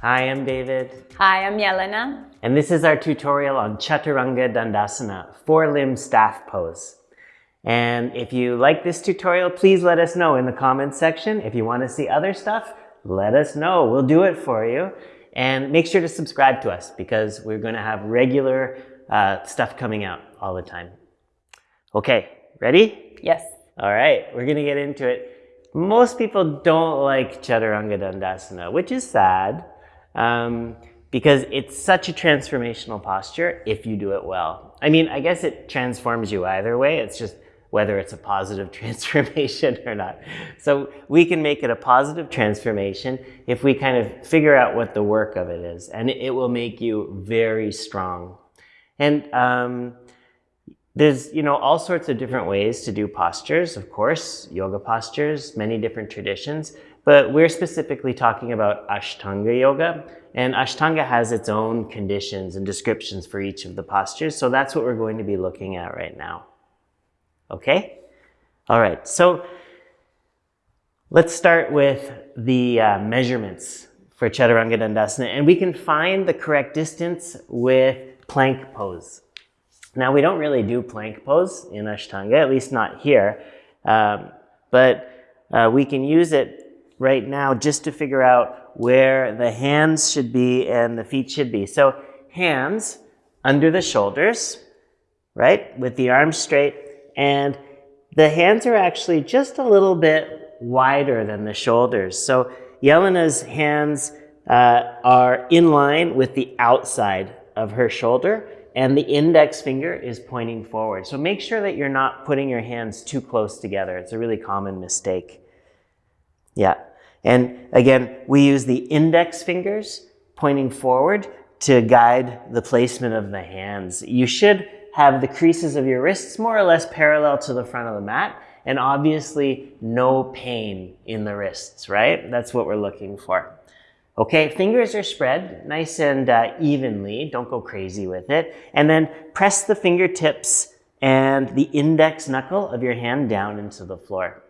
Hi, I'm David. Hi, I'm Yelena. And this is our tutorial on Chaturanga Dandasana, four-limb staff pose. And if you like this tutorial, please let us know in the comments section. If you want to see other stuff, let us know. We'll do it for you. And make sure to subscribe to us because we're going to have regular uh, stuff coming out all the time. Okay, ready? Yes. All right, we're going to get into it. Most people don't like Chaturanga Dandasana, which is sad um, because it's such a transformational posture if you do it well. I mean, I guess it transforms you either way. It's just whether it's a positive transformation or not. So we can make it a positive transformation if we kind of figure out what the work of it is, and it will make you very strong. And um, there's, you know, all sorts of different ways to do postures, of course, yoga postures, many different traditions, but we're specifically talking about Ashtanga yoga, and Ashtanga has its own conditions and descriptions for each of the postures, so that's what we're going to be looking at right now. Okay? All right, so let's start with the uh, measurements for Chaturanga Dandasana, and we can find the correct distance with plank pose. Now, we don't really do plank pose in Ashtanga, at least not here, um, but uh, we can use it right now just to figure out where the hands should be and the feet should be. So hands under the shoulders, right, with the arms straight, and the hands are actually just a little bit wider than the shoulders. So Yelena's hands uh, are in line with the outside of her shoulder, and the index finger is pointing forward. So make sure that you're not putting your hands too close together. It's a really common mistake. Yeah. And again, we use the index fingers pointing forward to guide the placement of the hands. You should have the creases of your wrists more or less parallel to the front of the mat and obviously no pain in the wrists, right? That's what we're looking for. Okay, fingers are spread nice and uh, evenly. Don't go crazy with it. And then press the fingertips and the index knuckle of your hand down into the floor.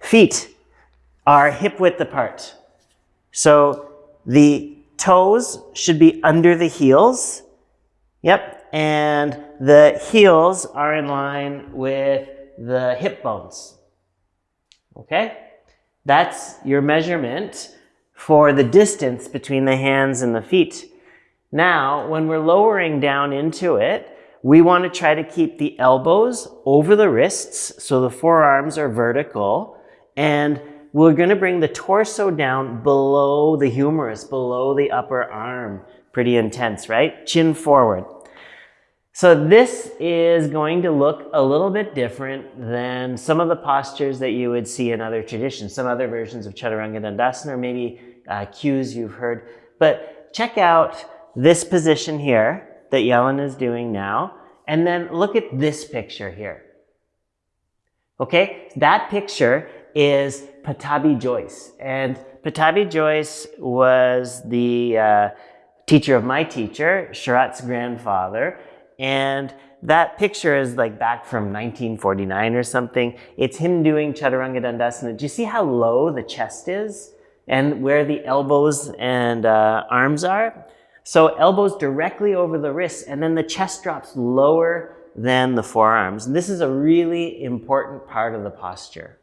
Feet are hip width apart. So the toes should be under the heels. Yep. And the heels are in line with the hip bones. Okay? That's your measurement for the distance between the hands and the feet. Now, when we're lowering down into it, we want to try to keep the elbows over the wrists so the forearms are vertical and we're going to bring the torso down below the humerus, below the upper arm. Pretty intense, right? Chin forward. So this is going to look a little bit different than some of the postures that you would see in other traditions, some other versions of Chaturanga Dandasana, or maybe uh, cues you've heard. But check out this position here that Yelena is doing now, and then look at this picture here. Okay, that picture is Pattabhi Jois. And Pattabhi Jois was the uh, teacher of my teacher, Sharath's grandfather. And that picture is like back from 1949 or something. It's him doing Chaturanga Dandasana. Do you see how low the chest is? and where the elbows and uh, arms are. So elbows directly over the wrists and then the chest drops lower than the forearms. And this is a really important part of the posture.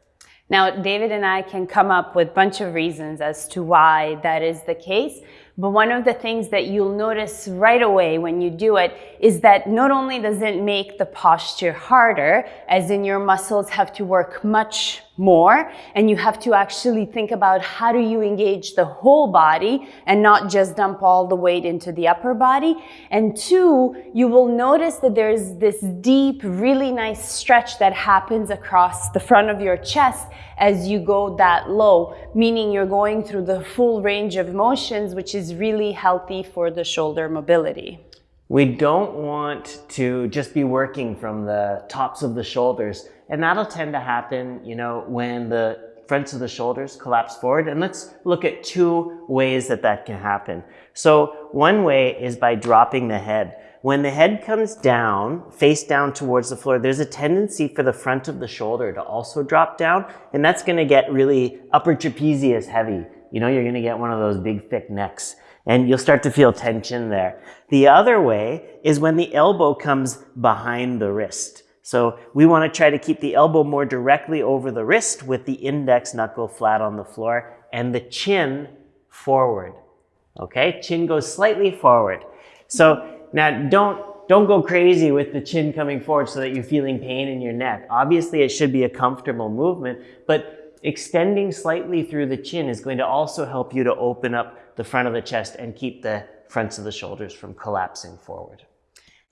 Now, David and I can come up with a bunch of reasons as to why that is the case. But one of the things that you'll notice right away when you do it is that not only does it make the posture harder, as in your muscles have to work much more, and you have to actually think about how do you engage the whole body and not just dump all the weight into the upper body. And two, you will notice that there's this deep, really nice stretch that happens across the front of your chest as you go that low, meaning you're going through the full range of motions, which is really healthy for the shoulder mobility. We don't want to just be working from the tops of the shoulders. And that'll tend to happen, you know, when the fronts of the shoulders collapse forward. And let's look at two ways that that can happen. So one way is by dropping the head. When the head comes down, face down towards the floor, there's a tendency for the front of the shoulder to also drop down, and that's gonna get really upper trapezius heavy you know, you're going to get one of those big thick necks and you'll start to feel tension there. The other way is when the elbow comes behind the wrist. So we want to try to keep the elbow more directly over the wrist with the index knuckle flat on the floor and the chin forward. Okay, chin goes slightly forward. So now don't don't go crazy with the chin coming forward so that you're feeling pain in your neck. Obviously, it should be a comfortable movement, but extending slightly through the chin is going to also help you to open up the front of the chest and keep the fronts of the shoulders from collapsing forward.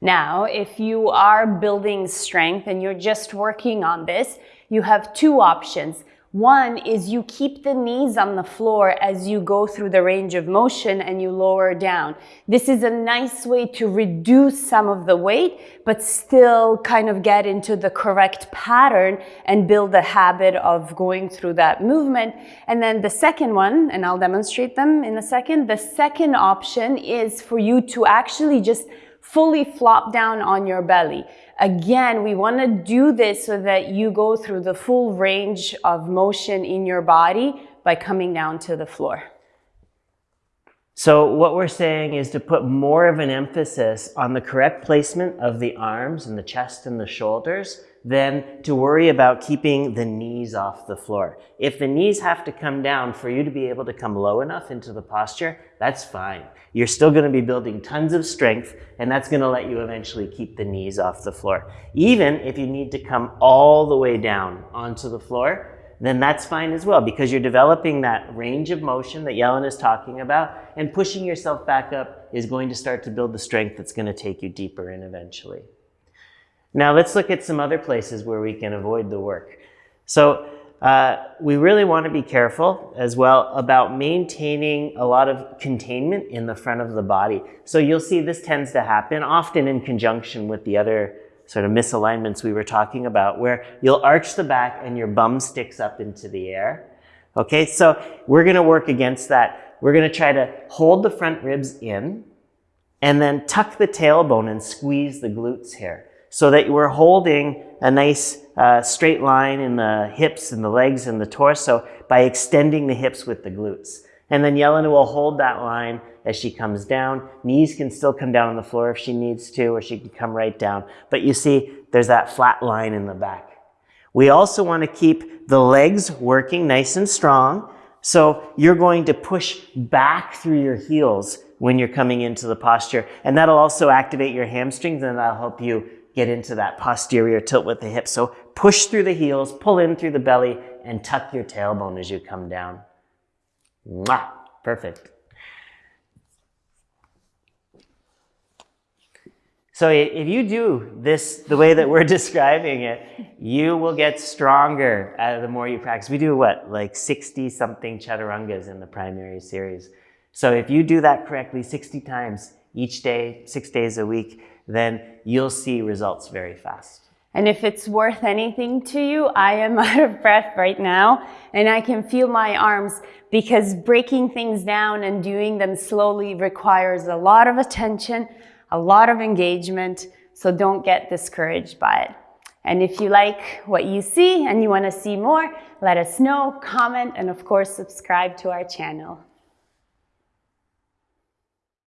Now, if you are building strength and you're just working on this, you have two options. One is you keep the knees on the floor as you go through the range of motion and you lower down. This is a nice way to reduce some of the weight, but still kind of get into the correct pattern and build a habit of going through that movement. And then the second one, and I'll demonstrate them in a second, the second option is for you to actually just fully flop down on your belly. Again, we want to do this so that you go through the full range of motion in your body by coming down to the floor. So what we're saying is to put more of an emphasis on the correct placement of the arms and the chest and the shoulders than to worry about keeping the knees off the floor. If the knees have to come down for you to be able to come low enough into the posture, that's fine. You're still going to be building tons of strength and that's going to let you eventually keep the knees off the floor. Even if you need to come all the way down onto the floor, then that's fine as well because you're developing that range of motion that Yelena is talking about and pushing yourself back up is going to start to build the strength that's going to take you deeper in eventually. Now let's look at some other places where we can avoid the work. So uh, we really want to be careful as well about maintaining a lot of containment in the front of the body. So you'll see this tends to happen often in conjunction with the other sort of misalignments we were talking about where you'll arch the back and your bum sticks up into the air. Okay, so we're going to work against that. We're going to try to hold the front ribs in and then tuck the tailbone and squeeze the glutes here so that we're holding a nice uh, straight line in the hips and the legs and the torso by extending the hips with the glutes. And then Yelena will hold that line as she comes down. Knees can still come down on the floor if she needs to, or she can come right down. But you see, there's that flat line in the back. We also want to keep the legs working nice and strong. So you're going to push back through your heels when you're coming into the posture. And that'll also activate your hamstrings and that'll help you get into that posterior tilt with the hips. So push through the heels, pull in through the belly, and tuck your tailbone as you come down. Mwah! Perfect. So if you do this the way that we're describing it, you will get stronger uh, the more you practice. We do what, like 60 something chaturangas in the primary series. So if you do that correctly 60 times each day, six days a week, then you'll see results very fast. And if it's worth anything to you, I am out of breath right now and I can feel my arms because breaking things down and doing them slowly requires a lot of attention, a lot of engagement, so don't get discouraged by it. And if you like what you see and you want to see more, let us know, comment, and of course, subscribe to our channel.